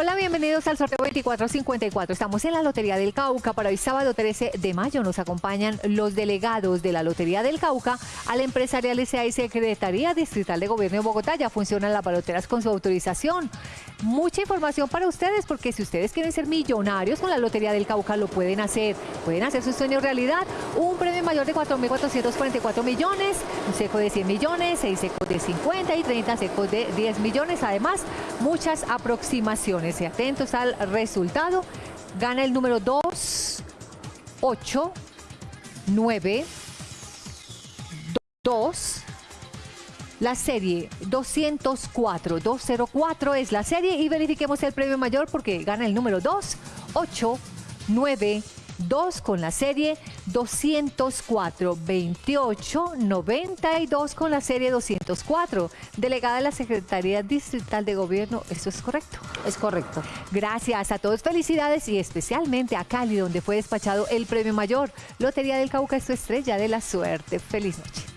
Hola, bienvenidos al sorteo 2454. Estamos en la Lotería del Cauca. Para hoy sábado 13 de mayo nos acompañan los delegados de la Lotería del Cauca a la empresarial SA y Secretaría Distrital de Gobierno de Bogotá. Ya funcionan las baloteras con su autorización. Mucha información para ustedes porque si ustedes quieren ser millonarios con la Lotería del Cauca lo pueden hacer. Pueden hacer su sueño realidad. Un premio mayor de 4.444 millones, un seco de 100 millones, 6 secos de 50 y 30 secos de 10 millones. Además, muchas aproximaciones atentos al resultado. Gana el número 2, 8, 9, 2. La serie 204, 204 es la serie y verifiquemos el premio mayor porque gana el número 2, 8, 9, 2 con la serie 204, 28, 92 con la serie 204. Delegada de la Secretaría Distrital de Gobierno, ¿eso es correcto? Es correcto. Gracias a todos, felicidades y especialmente a Cali, donde fue despachado el premio mayor. Lotería del Cauca es tu estrella de la suerte. Feliz noche.